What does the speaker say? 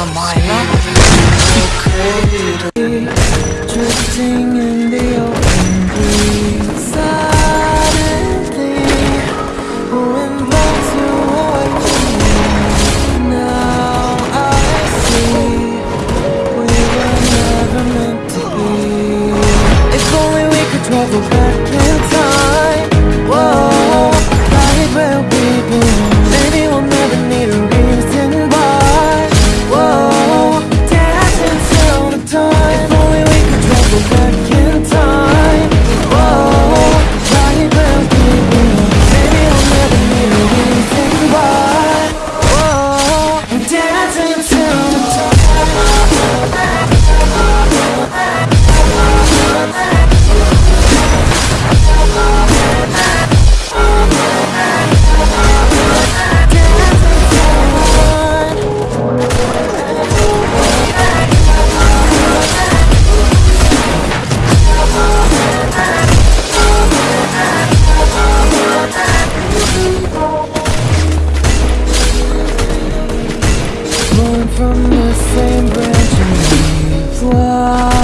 wanna my Drifting in the open breeze Suddenly Wind blows you Now I see We were never meant to be If only we could travel back in time. Whoa back in time from the same branch we fly